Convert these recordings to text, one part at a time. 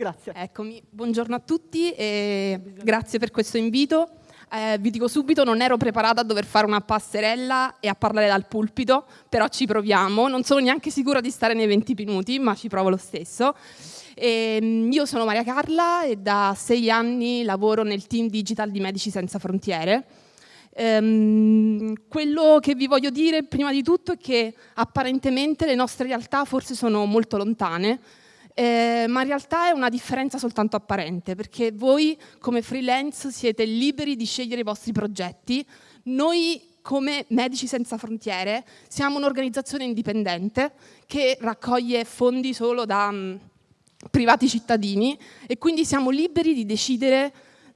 Grazie. Eccomi, buongiorno a tutti e grazie per questo invito. Eh, vi dico subito, non ero preparata a dover fare una passerella e a parlare dal pulpito, però ci proviamo. Non sono neanche sicura di stare nei 20 minuti, ma ci provo lo stesso. E, ehm, io sono Maria Carla e da sei anni lavoro nel team digital di Medici Senza Frontiere. Ehm, quello che vi voglio dire prima di tutto è che apparentemente le nostre realtà forse sono molto lontane, eh, ma in realtà è una differenza soltanto apparente, perché voi come freelance siete liberi di scegliere i vostri progetti, noi come Medici Senza Frontiere siamo un'organizzazione indipendente che raccoglie fondi solo da mh, mm, privati cittadini e quindi siamo liberi di decidere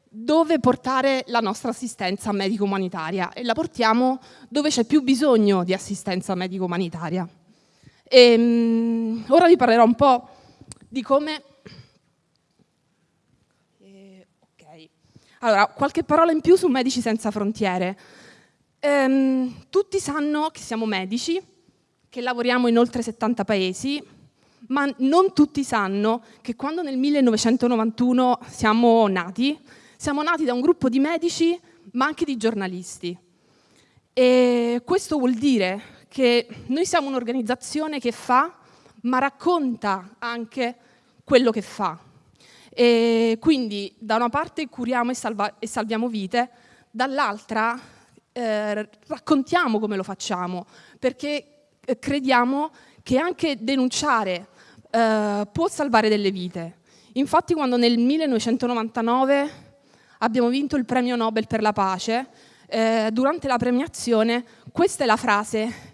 dove portare la nostra assistenza medico-umanitaria e la portiamo dove c'è più bisogno di assistenza medico-umanitaria. Ehm, ora vi parlerò un po' di come... Eh, ok. Allora, qualche parola in più su Medici Senza Frontiere. Ehm, tutti sanno che siamo medici, che lavoriamo in oltre 70 paesi, ma non tutti sanno che quando nel 1991 siamo nati, siamo nati da un gruppo di medici, ma anche di giornalisti. E questo vuol dire che noi siamo un'organizzazione che fa ma racconta anche quello che fa. E quindi da una parte curiamo e, salva e salviamo vite, dall'altra eh, raccontiamo come lo facciamo, perché eh, crediamo che anche denunciare eh, può salvare delle vite. Infatti quando nel 1999 abbiamo vinto il premio Nobel per la pace, eh, durante la premiazione questa è la frase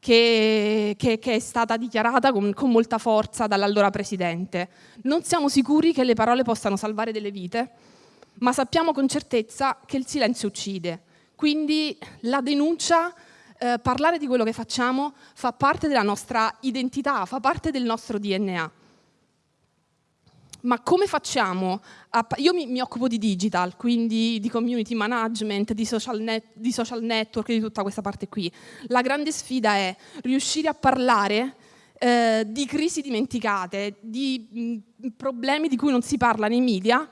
che, che, che, è stata dichiarata con, con molta forza dall'allora Presidente. Non siamo sicuri che le parole possano salvare delle vite, ma sappiamo con certezza che il silenzio uccide. Quindi la denuncia, eh, parlare di quello che facciamo, fa parte della nostra identità, fa parte del nostro DNA ma come facciamo? A, io mi, mi, occupo di digital, quindi di community management, di social, net, di social network, di tutta questa parte qui. La grande sfida è riuscire a parlare eh, di crisi dimenticate, di mh, problemi di cui non si parla nei media,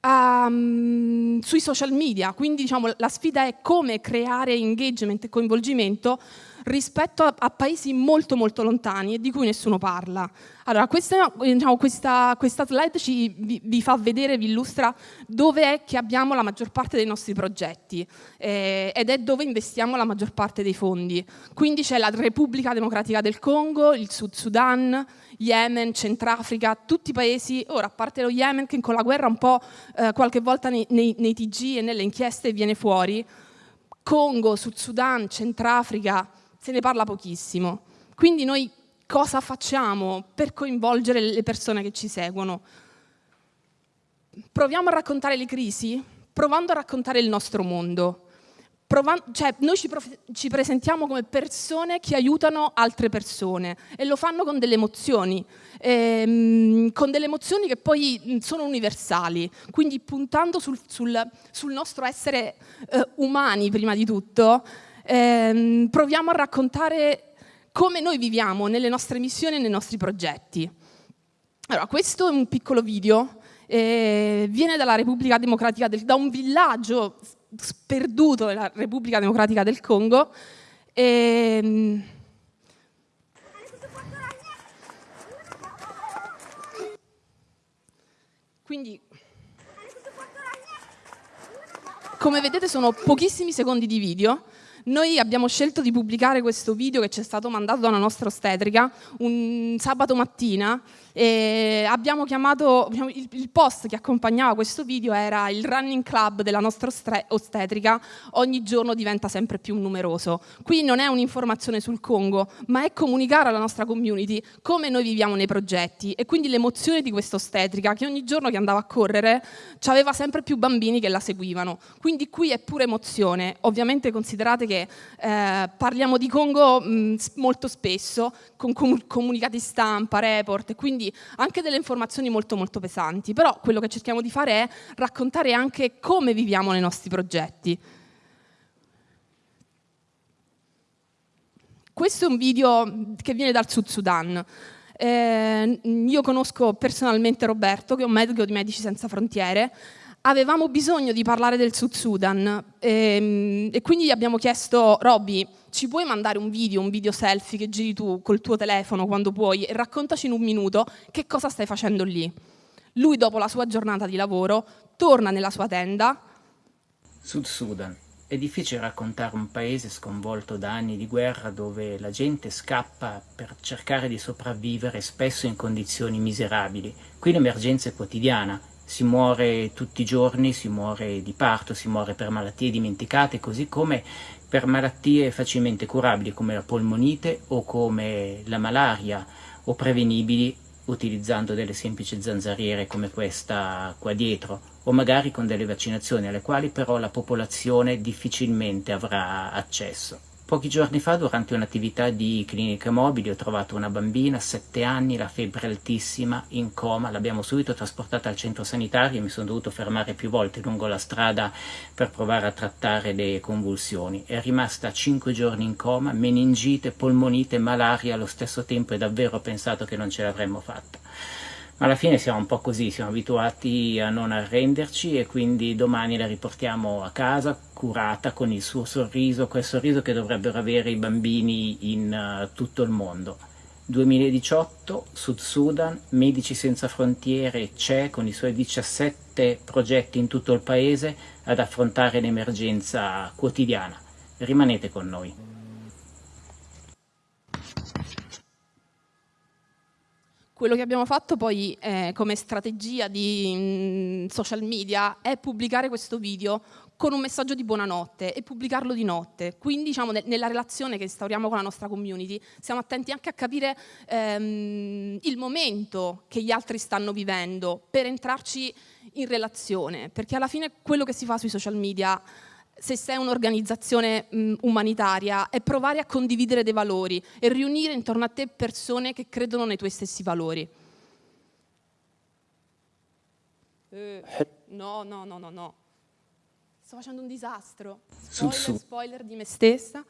um, sui social media. Quindi diciamo, la sfida è come creare engagement e coinvolgimento rispetto a, a, paesi molto molto lontani e di cui nessuno parla. Allora, questa, diciamo, questa, questa slide ci, vi, vi, fa vedere, vi illustra dove è che abbiamo la maggior parte dei nostri progetti eh, ed è dove investiamo la maggior parte dei fondi. Quindi c'è la Repubblica Democratica del Congo, il Sud Sudan, Yemen, Centrafrica, tutti i paesi, ora a parte lo Yemen che con la guerra un po' eh, qualche volta nei, nei, nei TG e nelle inchieste viene fuori, Congo, Sud Sudan, Centrafrica, se ne parla pochissimo. Quindi noi cosa facciamo per coinvolgere le persone che ci seguono? Proviamo a raccontare le crisi provando a raccontare il nostro mondo. Provando, cioè, noi ci, ci, presentiamo come persone che aiutano altre persone e lo fanno con delle emozioni, ehm, con delle emozioni che poi sono universali, quindi puntando sul, sul, sul nostro essere eh, umani prima di tutto, ehm, proviamo a raccontare come noi viviamo nelle nostre missioni e nei nostri progetti. Allora, questo è un piccolo video, eh, viene dalla Repubblica Democratica del, da un villaggio sperduto della Repubblica Democratica del Congo. E, quindi, come vedete sono pochissimi secondi di video, noi abbiamo scelto di pubblicare questo video che ci è stato mandato da una nostra ostetrica un sabato mattina e abbiamo chiamato, il, post che accompagnava questo video era il running club della nostra ostetrica ogni giorno diventa sempre più numeroso. Qui non è un'informazione sul Congo, ma è comunicare alla nostra community come noi viviamo nei progetti e quindi l'emozione di questa ostetrica che ogni giorno che andava a correre aveva sempre più bambini che la seguivano. Quindi qui è pure emozione. Ovviamente considerate che eh, parliamo di Congo mh, molto spesso, con comunicati stampa, report, quindi anche delle informazioni molto molto pesanti, però quello che cerchiamo di fare è raccontare anche come viviamo nei nostri progetti. Questo è un video che viene dal Sud Sudan. Eh, io conosco personalmente Roberto, che è un medico di Medici Senza Frontiere. Avevamo bisogno di parlare del Sud Sudan ehm, e quindi gli abbiamo chiesto, Robby, ci puoi mandare un video, un video selfie che giri tu col tuo telefono quando puoi e raccontaci in un minuto che cosa stai facendo lì. Lui dopo la sua giornata di lavoro torna nella sua tenda. Sud Sudan. È difficile raccontare un paese sconvolto da anni di guerra dove la gente scappa per cercare di sopravvivere spesso in condizioni miserabili. Qui l'emergenza è quotidiana, si muore tutti i giorni, si muore di parto, si muore per malattie dimenticate, così come per malattie facilmente curabili come la polmonite o come la malaria o prevenibili utilizzando delle semplici zanzariere come questa qua dietro o magari con delle vaccinazioni alle quali però la popolazione difficilmente avrà accesso. Pochi giorni fa, durante un'attività di clinica mobili, ho trovato una bambina, 7 anni, la febbre altissima, in coma, l'abbiamo subito trasportata al centro sanitario e mi sono dovuto fermare più volte lungo la strada per provare a trattare le convulsioni. È rimasta 5 giorni in coma, meningite, polmonite, malaria. Allo stesso tempo e davvero ho pensato che non ce l'avremmo fatta ma alla fine siamo un po' così, siamo abituati a non arrenderci e quindi domani la riportiamo a casa curata con il suo sorriso, quel sorriso che dovrebbero avere i bambini in uh, tutto il mondo. 2018, Sud Sudan, Medici Senza Frontiere c'è con i suoi 17 progetti in tutto il paese ad affrontare l'emergenza quotidiana. Rimanete con noi. Quello che abbiamo fatto poi eh, come strategia di mh, mm, social media è pubblicare questo video con un messaggio di buonanotte e pubblicarlo di notte. Quindi diciamo, ne nella relazione che instauriamo con la nostra community siamo attenti anche a capire ehm, il momento che gli altri stanno vivendo per entrarci in relazione, perché alla fine quello che si fa sui social media se sei un'organizzazione umanitaria, è provare a condividere dei valori e riunire intorno a te persone che credono nei tuoi stessi valori. Eh, no, no, no, no, no. Sto facendo un disastro. Spoiler, spoiler di me stessa.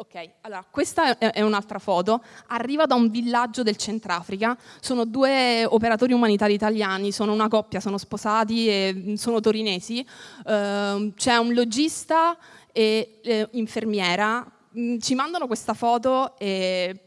Ok, allora questa è un'altra foto, arriva da un villaggio del Centrafrica, sono due operatori umanitari italiani, sono una coppia, sono sposati e mm, sono torinesi, uh, c'è un logista e eh, infermiera, mm, ci mandano questa foto e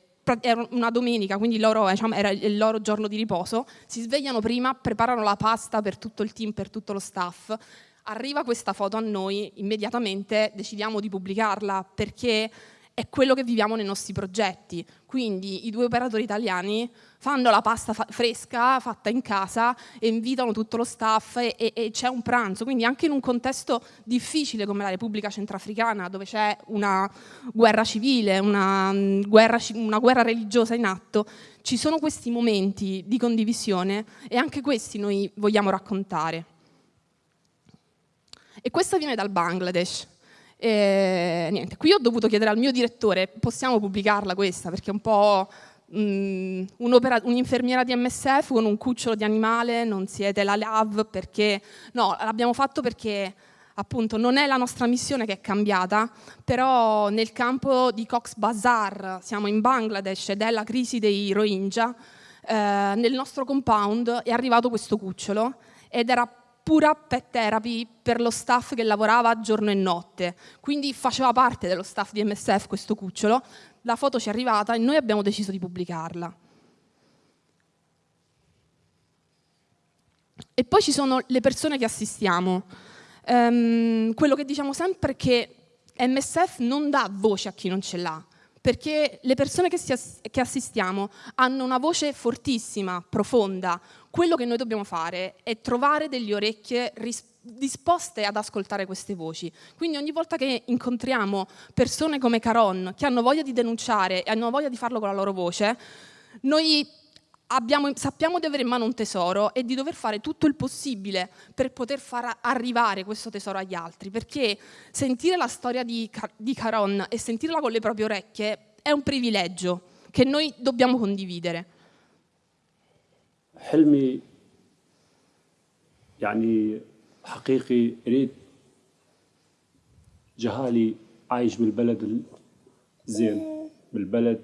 era una domenica, quindi loro, diciamo, era il loro giorno di riposo, si svegliano prima, preparano la pasta per tutto il team, per tutto lo staff, arriva questa foto a noi, immediatamente decidiamo di pubblicarla perché è quello che viviamo nei nostri progetti. Quindi i due operatori italiani fanno la pasta fa fresca fatta in casa e invitano tutto lo staff e, e, e c'è un pranzo. Quindi anche in un contesto difficile come la Repubblica Centrafricana, dove c'è una guerra civile, una mm, guerra, una guerra religiosa in atto, ci sono questi momenti di condivisione e anche questi noi vogliamo raccontare. E questo viene dal Bangladesh. E, niente, qui ho dovuto chiedere al mio direttore, possiamo pubblicarla questa? Perché è un po' mm, un'infermiera di MSF con un cucciolo di animale, non siete la LAV perché... No, l'abbiamo fatto perché appunto non è la nostra missione che è cambiata, però nel campo di Cox Bazar, siamo in Bangladesh ed è la crisi dei Rohingya, eh, nel nostro compound è arrivato questo cucciolo ed era pura pet therapy per lo staff che lavorava giorno e notte, quindi faceva parte dello staff di MSF questo cucciolo, la foto ci è arrivata e noi abbiamo deciso di pubblicarla. E poi ci sono le persone che assistiamo. Um, quello che diciamo sempre è che MSF non dà voce a chi non ce l'ha, perché le persone che, ass che assistiamo hanno una voce fortissima, profonda, quello che noi dobbiamo fare è trovare delle orecchie disposte ad ascoltare queste voci. Quindi ogni volta che incontriamo persone come Caron, che hanno voglia di denunciare e hanno voglia di farlo con la loro voce, noi abbiamo, sappiamo di avere in mano un tesoro e di dover fare tutto il possibile per poter far arrivare questo tesoro agli altri, perché sentire la storia di, di Caron e sentirla con le proprie orecchie è un privilegio che noi dobbiamo condividere. حلمي يعني حقيقي اريد جهالي عايش بالبلد الزين بالبلد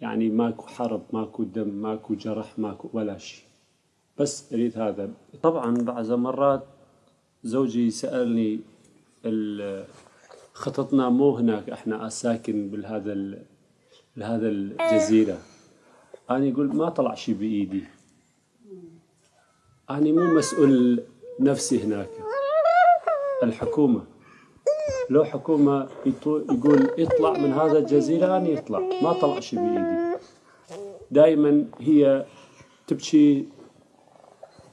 يعني ماكو حرب ماكو دم ماكو جرح ماكو ولا شيء. بس اريد هذا. طبعا بعض مرات زوجي سألني ال- خططنا مو هناك إحنا ساكن بهذا بهذا الجزيرة. أنا يقول ما طلع شيء بإيدي. أنا مو مسؤول نفسي هناك. الحكومة. لو حكومة يطو- يقول يطلع من هذا الجزيرة أنا يطلع ما طلع شيء بإيدي. دائما هي تبكي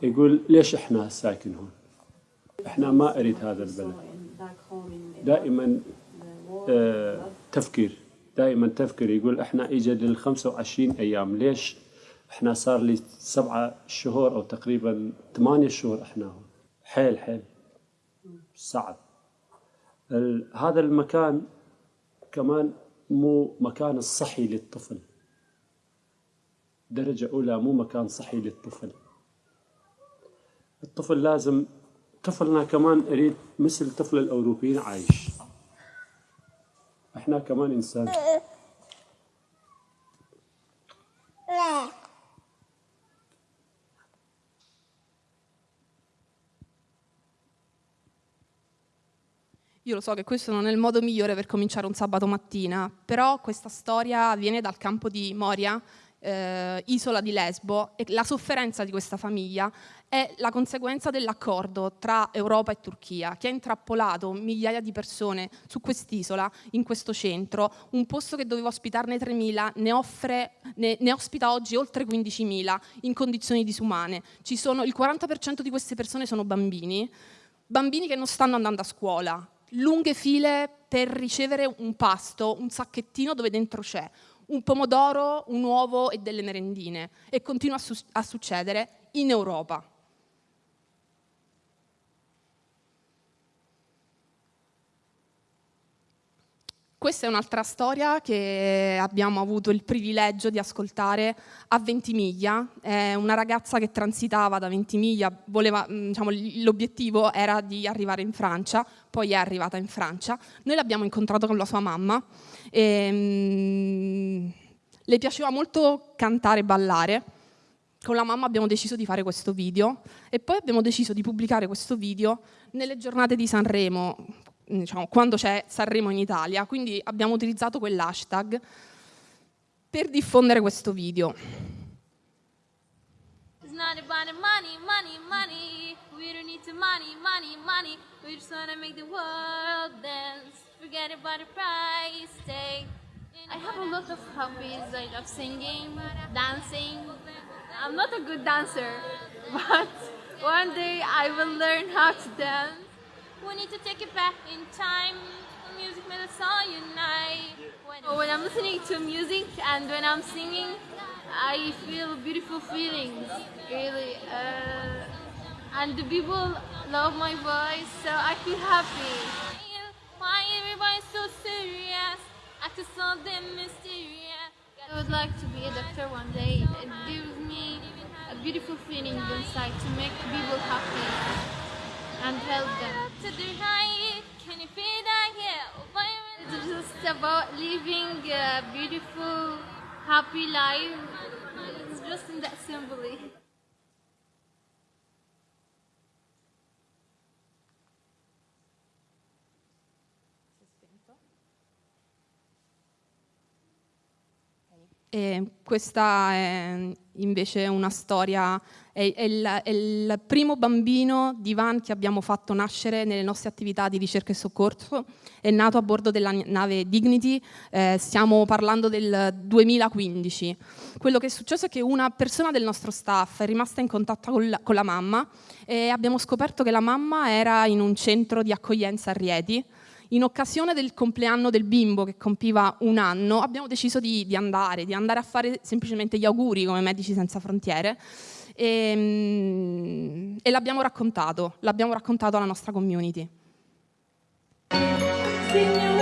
يقول ليش إحنا ساكن هون؟ إحنا ما أريد هذا البلد. دائما آه، تفكير. دائما تفكير. يقول إحنا اجى لل 25 أيام. ليش إحنا صار لي سبعة شهور أو تقريبا ثمانية شهور إحنا هون. حيل حيل. صعب. هذا المكان كمان مو مكان الصحي للطفل. درجة أولى مو مكان صحي للطفل. الطفل لازم طفلنا كمان أريد مثل طفل الأوروبيين عايش. إحنا كمان إنسان. Io lo so che questo non è il modo migliore per cominciare un sabato mattina, però questa storia viene dal campo di Moria, eh, isola di Lesbo, e la sofferenza di questa famiglia è la conseguenza dell'accordo tra Europa e Turchia, che ha intrappolato migliaia di persone su quest'isola, in questo centro, un posto che doveva ospitarne 3.000, ne, offre, ne, ne ospita oggi oltre 15.000 in condizioni disumane. Sono, il 40% di queste persone sono bambini, bambini che non stanno andando a scuola, lunghe file per ricevere un pasto, un sacchettino dove dentro c'è un pomodoro, un uovo e delle merendine. E continua a, su- a succedere in Europa. Questa è un'altra storia che abbiamo avuto il privilegio di ascoltare a Ventimiglia. È una ragazza che transitava da Ventimiglia, mh, diciamo, l'obiettivo era di arrivare in Francia, poi è arrivata in Francia. Noi l'abbiamo incontrato con la sua mamma. E, mh, le piaceva molto cantare e ballare. Con la mamma abbiamo deciso di fare questo video e poi abbiamo deciso di pubblicare questo video nelle giornate di Sanremo, diciamo, quando c'è Sanremo in Italia, quindi abbiamo utilizzato quell'hashtag per diffondere questo video. It's not about the money, money, money. We don't need the money, money, money. We just wanna make the world dance. Forget about the price tag. I have a lot of hobbies. I love singing, dancing. I'm not a good dancer, but one day I will learn how to dance. We need to take it back in time. Music made us all unite. When, when I'm listening to music and when I'm singing, I feel beautiful feelings, really. Uh, and the people love my voice, so I feel happy. Why everybody's so serious? Acting something mysterious. I would like to be a doctor one day. It gives me a beautiful feeling inside to make people happy and help them. It's just about living a beautiful, happy life. It's just in that simply. E questa è invece una storia, è, è il, è il primo bambino di Van che abbiamo fatto nascere nelle nostre attività di ricerca e soccorso, è nato a bordo della nave Dignity, eh, stiamo parlando del 2015. Quello che è successo è che una persona del nostro staff è rimasta in contatto con la, con la mamma e abbiamo scoperto che la mamma era in un centro di accoglienza a Rieti, in occasione del compleanno del bimbo che compiva un anno, abbiamo deciso di, di andare, di andare a fare semplicemente gli auguri come Medici Senza Frontiere e, mm, e l'abbiamo raccontato, l'abbiamo raccontato alla nostra community. Signora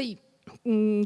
Poi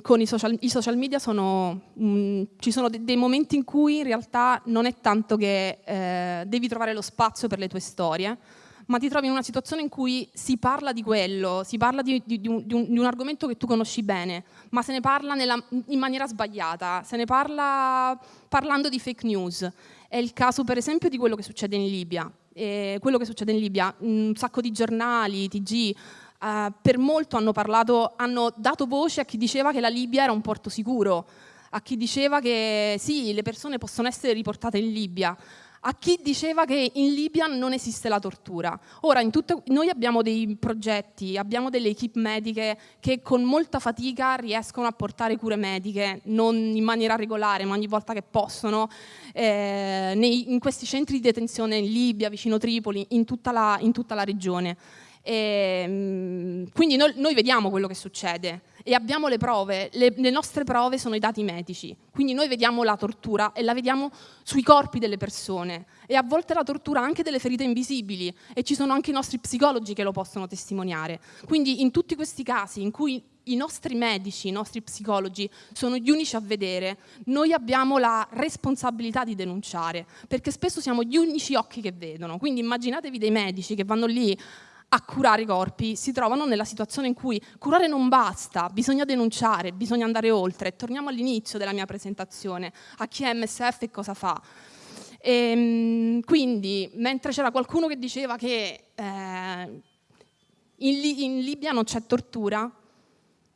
con i social, i social media sono, mh, ci sono de dei momenti in cui in realtà non è tanto che eh, devi trovare lo spazio per le tue storie, ma ti trovi in una situazione in cui si parla di quello, si parla di, di, di, un, di un, argomento che tu conosci bene, ma se ne parla nella, in maniera sbagliata, se ne parla parlando di fake news. È il caso per esempio di quello che succede in Libia. E quello che succede in Libia, un sacco di giornali, TG, Uh, per molto hanno, parlato, hanno dato voce a chi diceva che la Libia era un porto sicuro, a chi diceva che sì, le persone possono essere riportate in Libia, a chi diceva che in Libia non esiste la tortura. Ora, tutte, noi abbiamo dei progetti, abbiamo delle equip mediche che con molta fatica riescono a portare cure mediche, non in maniera regolare, ma ogni volta che possono, eh, nei, in questi centri di detenzione in Libia, vicino Tripoli, in tutta la, in tutta la regione. E, ehm, quindi noi, noi, vediamo quello che succede e abbiamo le prove, le, le, nostre prove sono i dati medici, quindi noi vediamo la tortura e la vediamo sui corpi delle persone e a volte la tortura anche delle ferite invisibili e ci sono anche i nostri psicologi che lo possono testimoniare. Quindi in tutti questi casi in cui i nostri medici, i nostri psicologi sono gli unici a vedere, noi abbiamo la responsabilità di denunciare, perché spesso siamo gli unici occhi che vedono. Quindi immaginatevi dei medici che vanno lì a curare i corpi si trovano nella situazione in cui curare non basta, bisogna denunciare, bisogna andare oltre. Torniamo all'inizio della mia presentazione, a chi è MSF e cosa fa. E, ehm, quindi, mentre c'era qualcuno che diceva che eh, in, in Libia non c'è tortura,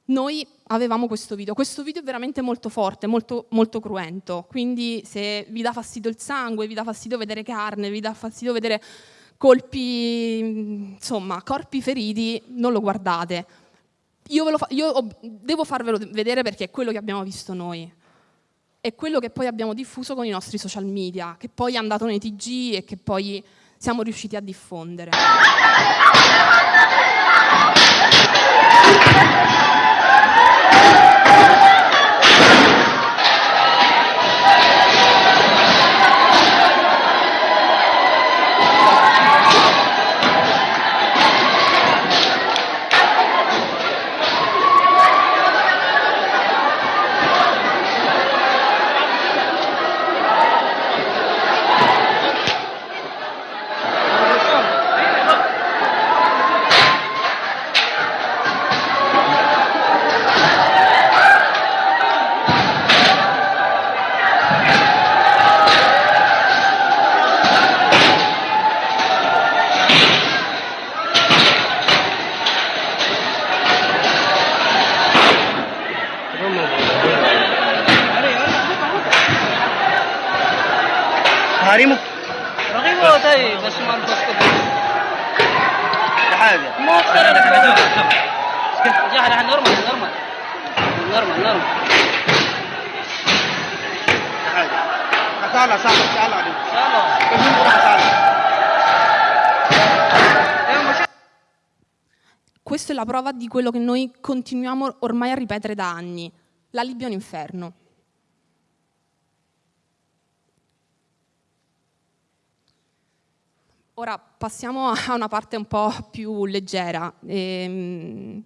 noi avevamo questo video. Questo video è veramente molto forte, molto, molto cruento, quindi se vi dà fastidio il sangue, vi dà fastidio vedere carne, vi dà fastidio vedere colpi, insomma, corpi feriti, non lo guardate. Io, fa io devo farvelo vedere perché è quello che abbiamo visto noi. È quello che poi abbiamo diffuso con i nostri social media, che poi è andato nei TG e che poi siamo riusciti a diffondere. Salah, Salah, Salah. Salah. Questa è la prova di quello che noi continuiamo ormai a ripetere da anni. La Libia è un inferno. Ora passiamo a una parte un po' più leggera. Ehm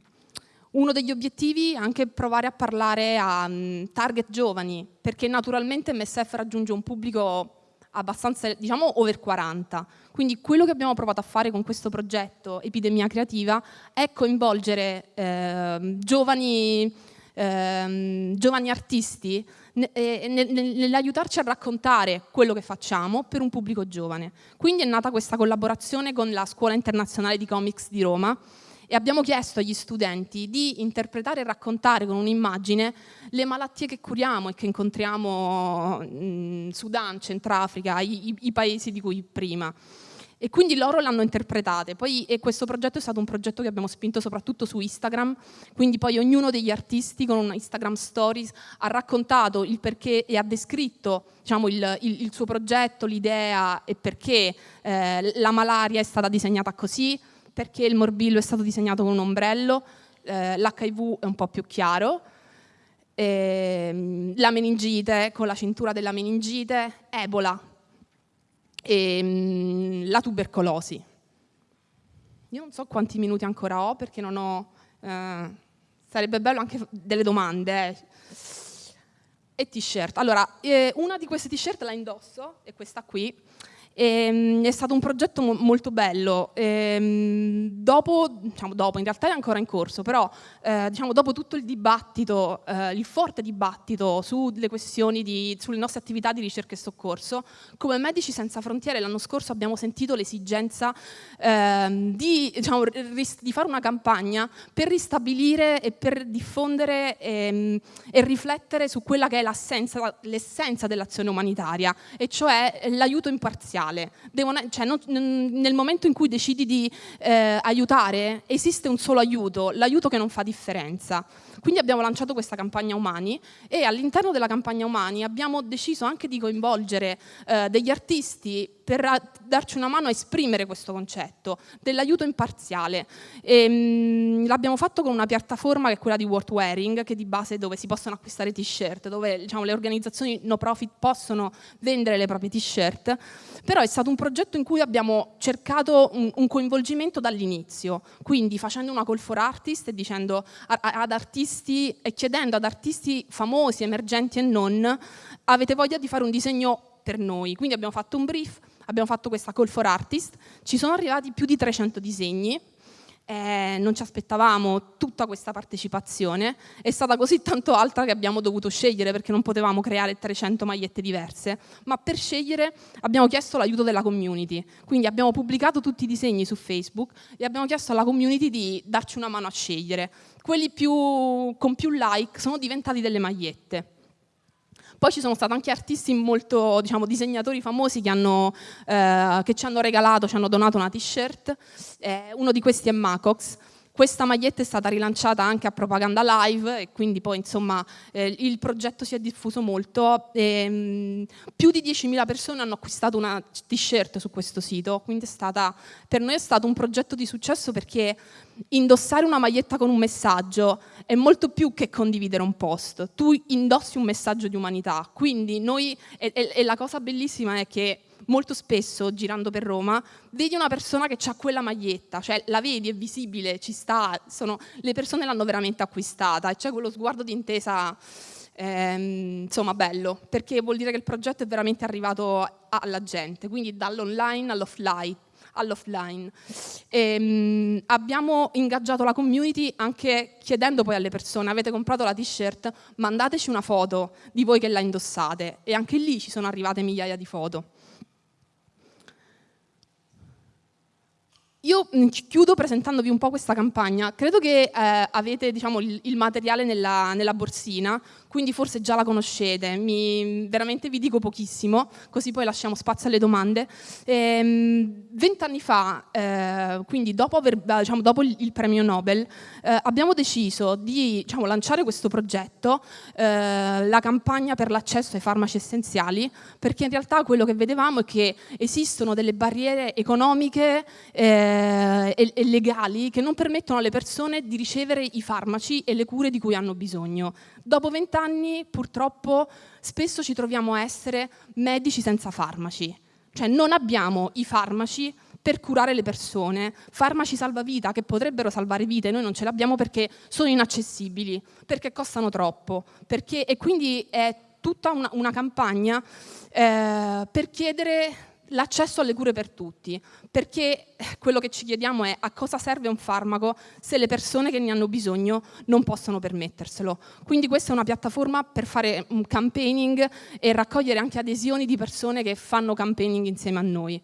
uno degli obiettivi è anche provare a parlare a um, target giovani, perché naturalmente MSF raggiunge un pubblico abbastanza, diciamo, over 40. Quindi quello che abbiamo provato a fare con questo progetto Epidemia Creativa è coinvolgere eh, giovani, eh, giovani artisti nell'aiutarci a raccontare quello che facciamo per un pubblico giovane. Quindi è nata questa collaborazione con la Scuola Internazionale di Comics di Roma e abbiamo chiesto agli studenti di interpretare e raccontare con un'immagine le malattie che curiamo e che incontriamo in Sudan, Centrafrica, i, i, i paesi di cui prima. e quindi loro l'hanno interpretate. Poi questo progetto è stato un progetto che abbiamo spinto soprattutto su Instagram, quindi poi ognuno degli artisti con una Instagram Stories ha raccontato il perché e ha descritto diciamo, il, il, il, suo progetto, l'idea e perché eh, la malaria è stata disegnata così, perché il morbillo è stato disegnato con un ombrello, eh, l'HIV è un po' più chiaro, eh, la meningite con la cintura della meningite, Ebola e ehm, la tubercolosi. Io non so quanti minuti ancora ho perché non ho... Eh, sarebbe bello anche delle domande. Eh. E t-shirt. Allora, eh, una di queste t-shirt la indosso, è questa qui, e, ehm, è stato un progetto mo molto bello. E, ehm, dopo, diciamo dopo, in realtà è ancora in corso, però eh, diciamo dopo tutto il dibattito, eh, il forte dibattito sulle questioni di, sulle nostre attività di ricerca e soccorso, come Medici Senza Frontiere l'anno scorso abbiamo sentito l'esigenza eh, di, diciamo, di, fare una campagna per ristabilire e per diffondere ehm, e riflettere su quella che è l'essenza dell'azione umanitaria, e cioè l'aiuto imparziale mondiale. Devono, cioè, non, nel momento in cui decidi di eh, aiutare, esiste un solo aiuto, l'aiuto che non fa differenza. Quindi abbiamo lanciato questa campagna Umani e all'interno della campagna Umani abbiamo deciso anche di coinvolgere eh, degli artisti per darci una mano a esprimere questo concetto dell'aiuto imparziale. Ehm, l'abbiamo fatto con una piattaforma che è quella di World Wearing, che di base è dove si possono acquistare t-shirt, dove diciamo, le organizzazioni no profit possono vendere le proprie t-shirt, però è stato un progetto in cui abbiamo cercato un, un coinvolgimento dall'inizio, quindi facendo una call for artist e dicendo ad artisti e chiedendo ad artisti famosi, emergenti e non, avete voglia di fare un disegno per noi. Quindi abbiamo fatto un brief, abbiamo fatto questa call for artist, ci sono arrivati più di 300 disegni, eh, non ci aspettavamo tutta questa partecipazione, è stata così tanto alta che abbiamo dovuto scegliere perché non potevamo creare 300 magliette diverse, ma per scegliere abbiamo chiesto l'aiuto della community, quindi abbiamo pubblicato tutti i disegni su Facebook e abbiamo chiesto alla community di darci una mano a scegliere. Quelli più, con più like sono diventati delle magliette. Poi ci sono stati anche artisti molto, diciamo, disegnatori famosi che, hanno, eh, che ci hanno regalato, ci hanno donato una t-shirt. Eh, uno di questi è Macox. Questa maglietta è stata rilanciata anche a Propaganda Live e quindi poi insomma eh, il progetto si è diffuso molto. E, mh, mm, più di 10.000 persone hanno acquistato una t-shirt su questo sito, quindi stata, per noi è stato un progetto di successo perché indossare una maglietta con un messaggio è molto più che condividere un post, tu indossi un messaggio di umanità, quindi noi, e, e, e la cosa bellissima è che molto spesso girando per Roma vedi una persona che ha quella maglietta, cioè la vedi, è visibile, ci sta, sono, le persone l'hanno veramente acquistata e c'è quello sguardo di intesa ehm, insomma bello, perché vuol dire che il progetto è veramente arrivato alla gente, quindi dall'online all'offline all'offline. Ehm, abbiamo ingaggiato la community anche chiedendo poi alle persone, avete comprato la t-shirt, mandateci una foto di voi che la indossate e anche lì ci sono arrivate migliaia di foto. Io mm, chiudo presentandovi un po' questa campagna. Credo che eh, avete diciamo, il, il, materiale nella, nella, borsina, quindi forse già la conoscete. Mi, veramente vi dico pochissimo, così poi lasciamo spazio alle domande. Ehm, vent'anni fa, eh, quindi dopo, aver, diciamo, dopo il, premio Nobel, eh, abbiamo deciso di diciamo, lanciare questo progetto, eh, la campagna per l'accesso ai farmaci essenziali, perché in realtà quello che vedevamo è che esistono delle barriere economiche eh, eh, e, e legali che non permettono alle persone di ricevere i farmaci e le cure di cui hanno bisogno. Dopo vent'anni purtroppo spesso ci troviamo a essere medici senza farmaci, cioè non abbiamo i farmaci per curare le persone, farmaci salvavita che potrebbero salvare vite, noi non ce l'abbiamo perché sono inaccessibili, perché costano troppo, perché, e quindi è tutta una, una campagna eh, per chiedere l'accesso alle cure per tutti, perché quello che ci chiediamo è a cosa serve un farmaco se le persone che ne hanno bisogno non possono permetterselo. Quindi questa è una piattaforma per fare un campaigning e raccogliere anche adesioni di persone che fanno campaigning insieme a noi.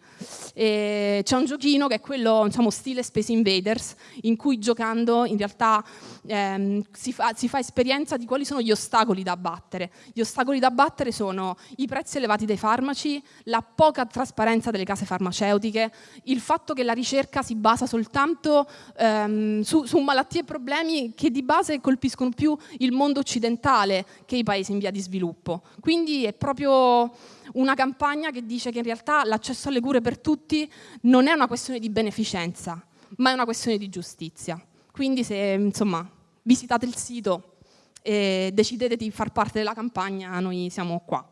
C'è un giochino che è quello insomma, stile Space Invaders, in cui giocando in realtà ehm, si, fa, si fa esperienza di quali sono gli ostacoli da abbattere. Gli ostacoli da abbattere sono i prezzi elevati dei farmaci, la poca trasparenza delle case farmaceutiche, il fatto che la ricerca si basa soltanto ehm, su, su, malattie e problemi che di base colpiscono più il mondo occidentale che i paesi in via di sviluppo. Quindi è proprio una campagna che dice che in realtà l'accesso alle cure per tutti non è una questione di beneficenza, ma è una questione di giustizia. Quindi se insomma, visitate il sito e decidete di far parte della campagna, noi siamo qua.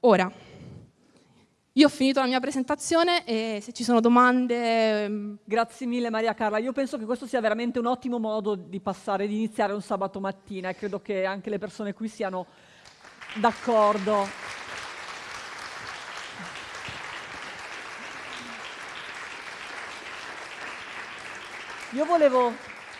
Ora, io ho finito la mia presentazione e se ci sono domande... Ehm, Grazie mille Maria Carla. Io penso che questo sia veramente un ottimo modo di passare, di iniziare un sabato mattina e credo che anche le persone qui siano d'accordo. Io volevo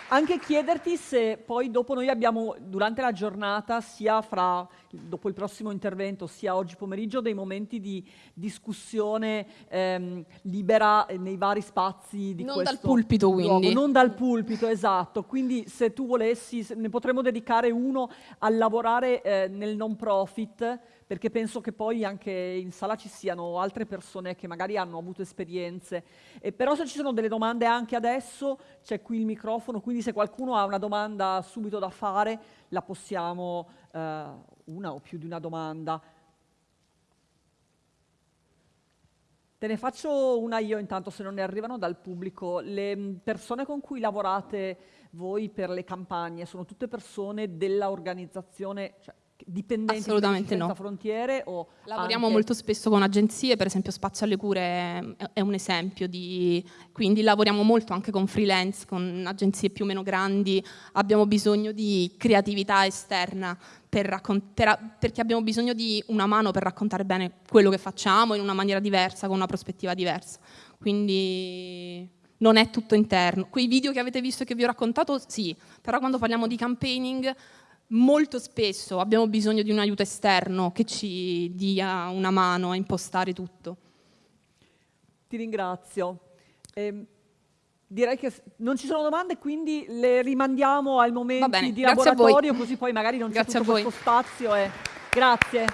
anche chiederti se poi dopo noi abbiamo, durante la giornata, sia fra, dopo il prossimo intervento, sia oggi pomeriggio, dei momenti di discussione ehm, libera nei vari spazi di non questo dal pulpito, quindi. Non dal pulpito, esatto. Quindi se tu volessi, ne potremmo dedicare uno a lavorare eh, nel non profit, perché penso che poi anche in sala ci siano altre persone che magari hanno avuto esperienze. E però se ci sono delle domande anche adesso, c'è qui il microfono, quindi se qualcuno ha una domanda subito da fare, la possiamo, eh, una o più di una domanda. Te ne faccio una io intanto se non ne arrivano dal pubblico. Le persone con cui lavorate voi per le campagne sono tutte persone dell'organizzazione, cioè dipendenti Assolutamente di no. frontiere? O Lavoriamo anche... molto spesso con agenzie, per esempio Spazio alle Cure è un esempio di... quindi lavoriamo molto anche con freelance, con agenzie più o meno grandi, abbiamo bisogno di creatività esterna per raccont- per, perché abbiamo bisogno di una mano per raccontare bene quello che facciamo in una maniera diversa, con una prospettiva diversa. Quindi non è tutto interno. Quei video che avete visto e che vi ho raccontato, sì, però quando parliamo di campaigning molto spesso abbiamo bisogno di un aiuto esterno che ci dia una mano a impostare tutto. Ti ringrazio. Eh, direi che non ci sono domande, quindi le rimandiamo al momento di laboratorio, così poi magari non c'è tutto questo spazio. E... Grazie.